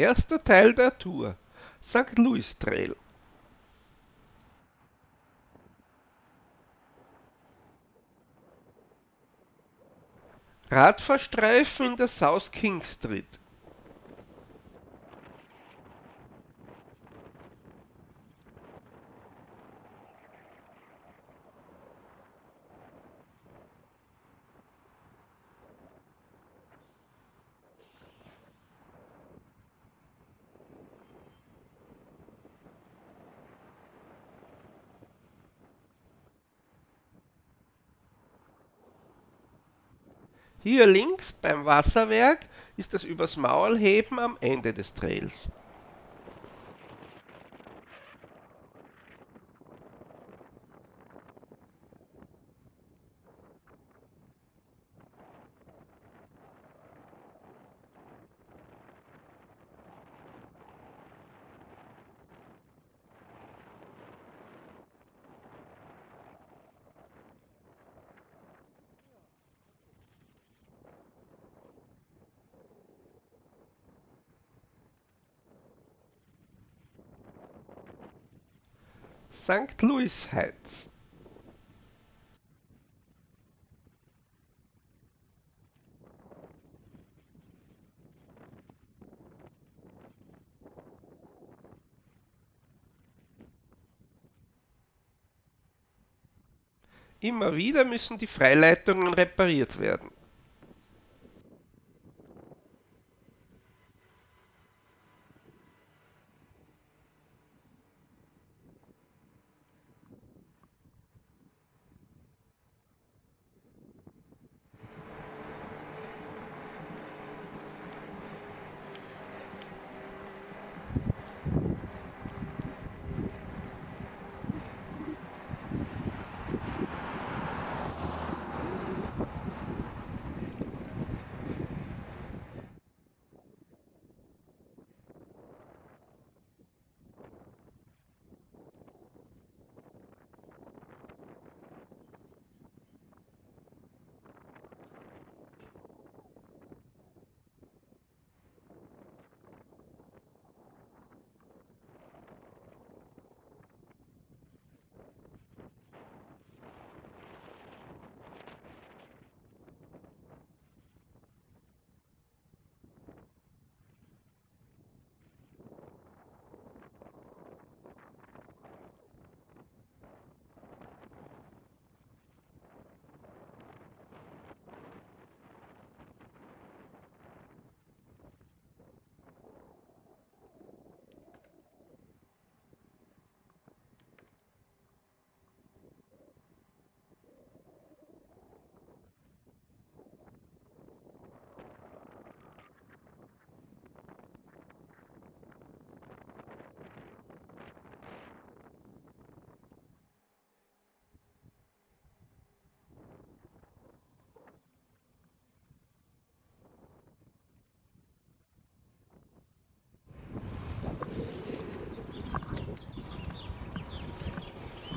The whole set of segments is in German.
Erster Teil der Tour. St. Louis Trail. Radfahrstreifen in der South King Street. Hier links beim Wasserwerk ist das übers Maul heben am Ende des Trails. St. Louis Heights. Immer wieder müssen die Freileitungen repariert werden.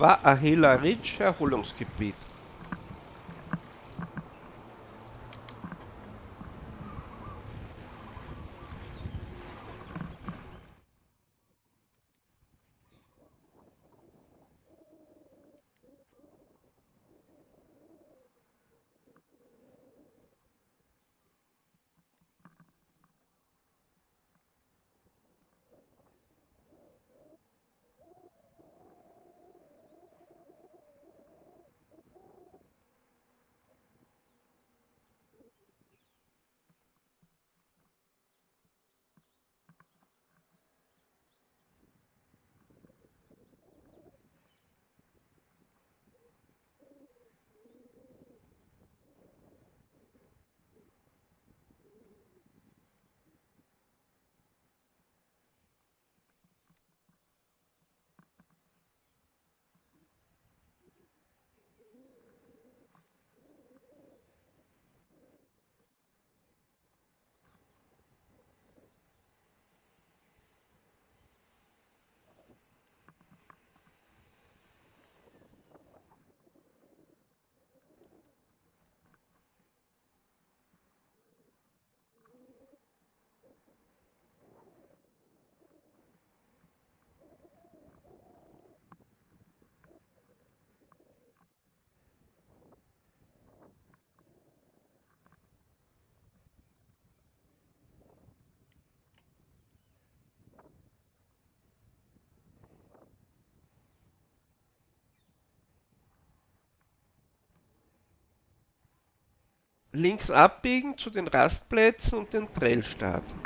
War Ahela Ridge Erholungsgebiet. Links abbiegen zu den Rastplätzen und den Trail starten.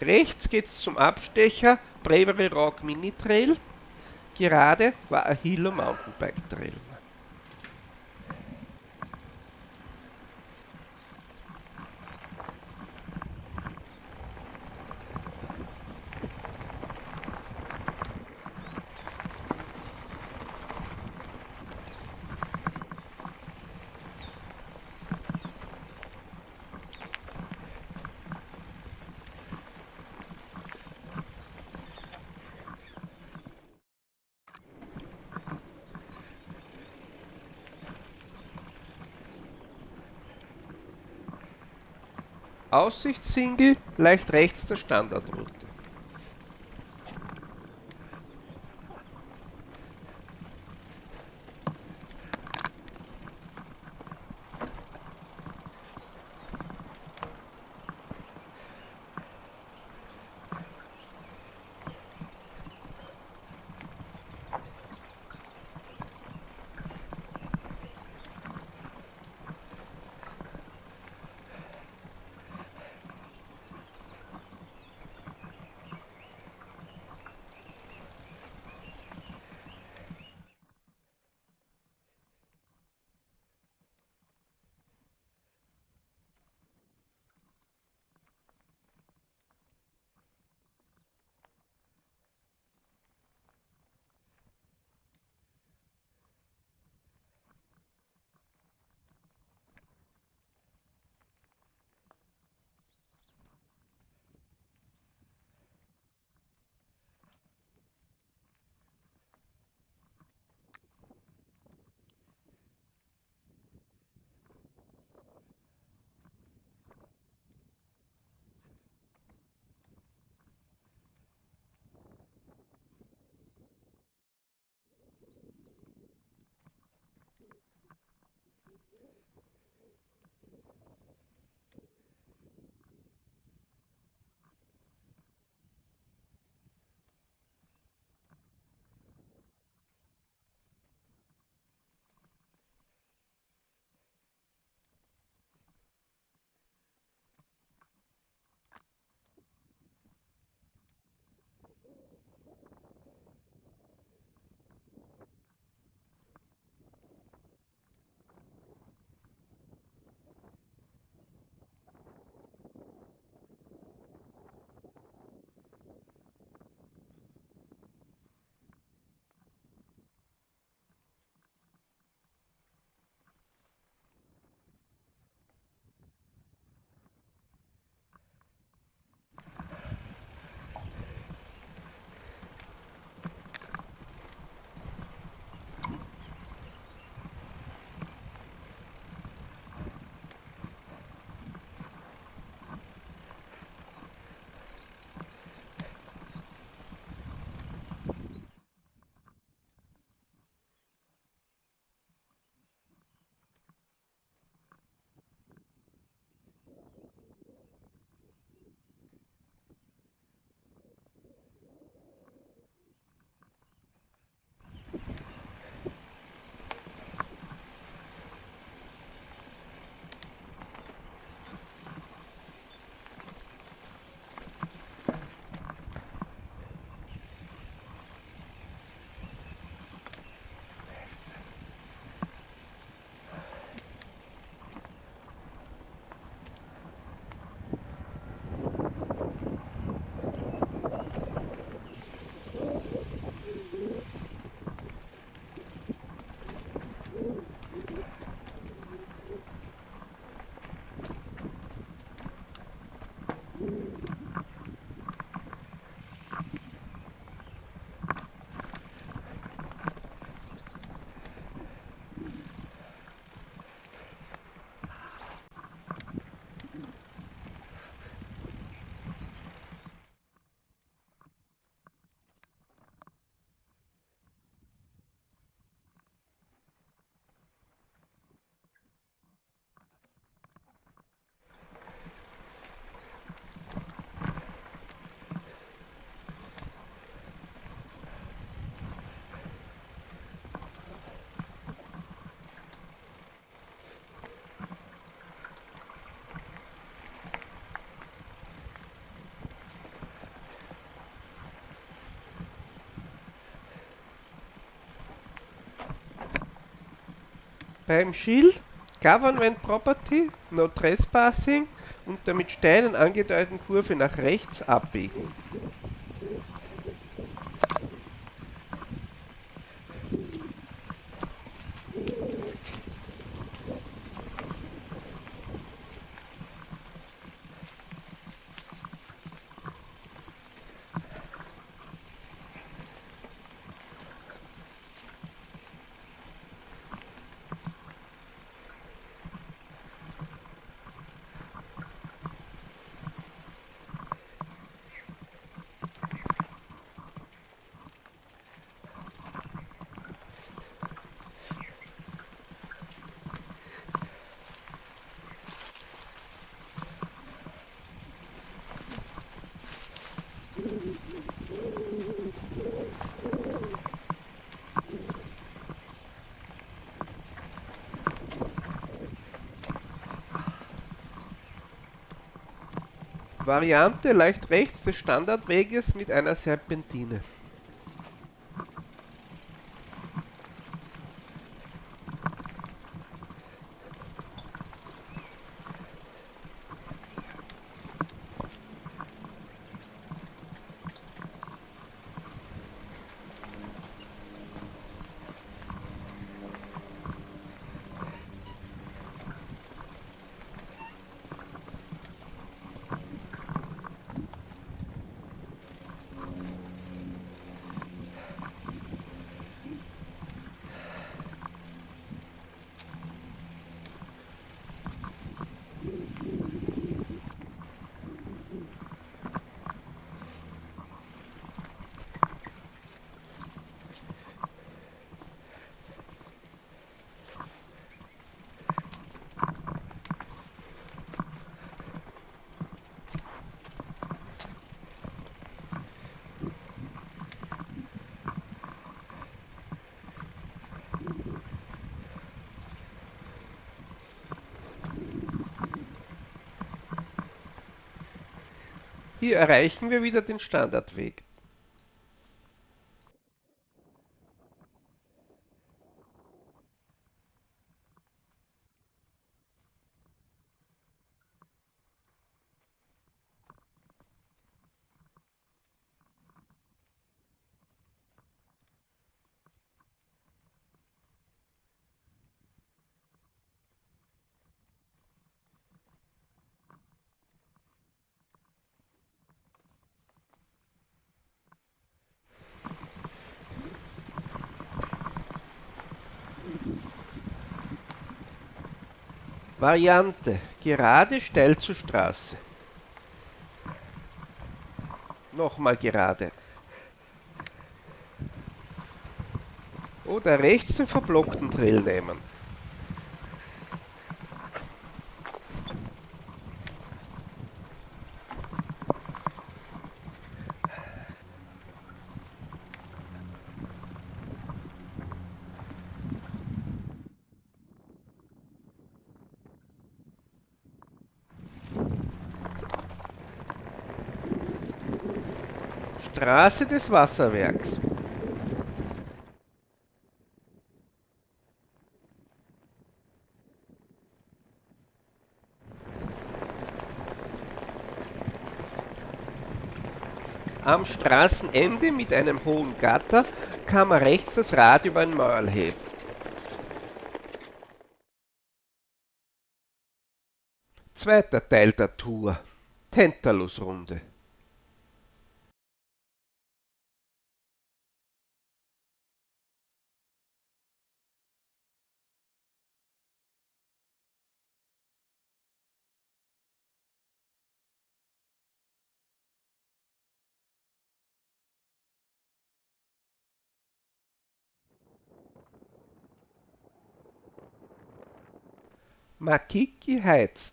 Rechts geht's zum Abstecher Bravery Rock Mini Trail. Gerade war Ahilo Mountainbike Trail. Aussichtssingle leicht rechts der Standardroute. Beim Schild Government Property, No Trespassing und der mit Steinen angedeuteten Kurve nach rechts abbiegen. Variante leicht rechts des Standardweges mit einer Serpentine. Hier erreichen wir wieder den Standardweg. Variante: Gerade steil zur Straße. Nochmal gerade. Oder rechts den verblockten Trail nehmen. Straße des Wasserwerks. Am Straßenende mit einem hohen Gatter kann man rechts das Rad über ein Maul heben. Zweiter Teil der Tour. Tantalus-Runde. Makiki Heights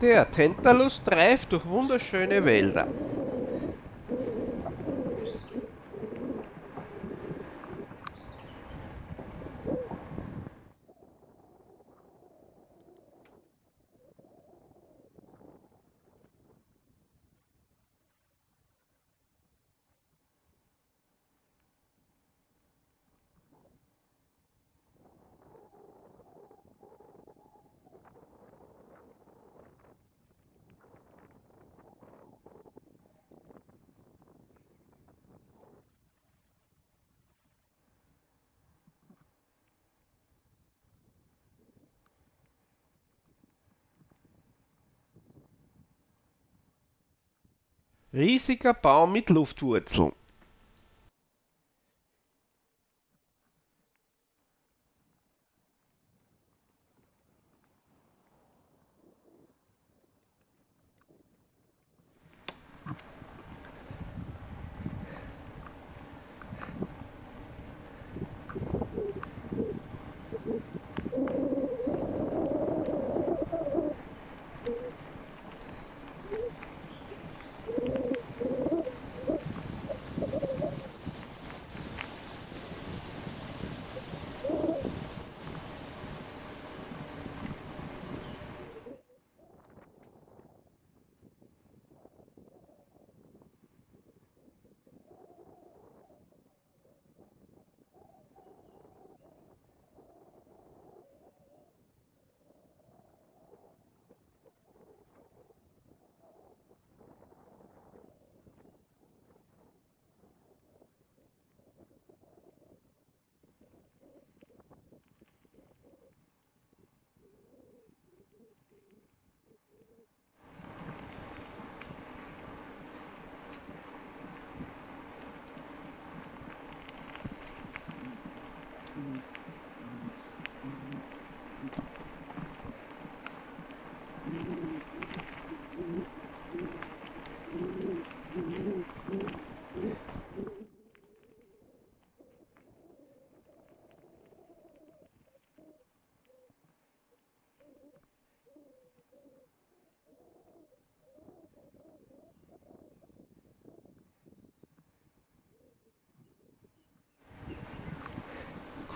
Der Tentalus treibt durch wunderschöne Wälder. Riesiger Baum mit Luftwurzeln.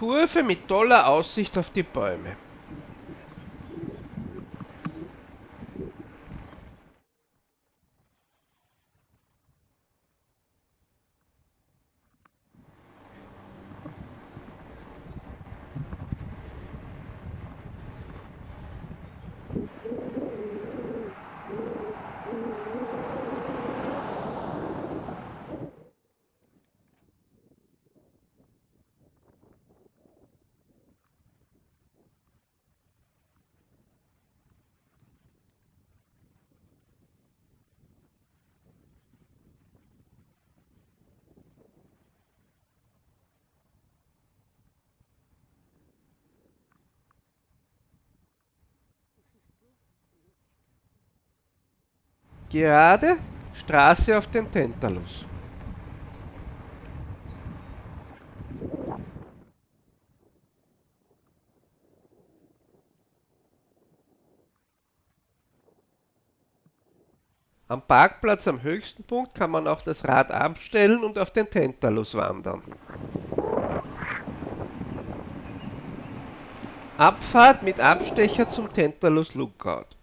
Kurve mit toller Aussicht auf die Bäume. Gerade Straße auf den Tentalus. Am Parkplatz am höchsten Punkt kann man auch das Rad abstellen und auf den Tentalus wandern. Abfahrt mit Abstecher zum Tentalus Lookout.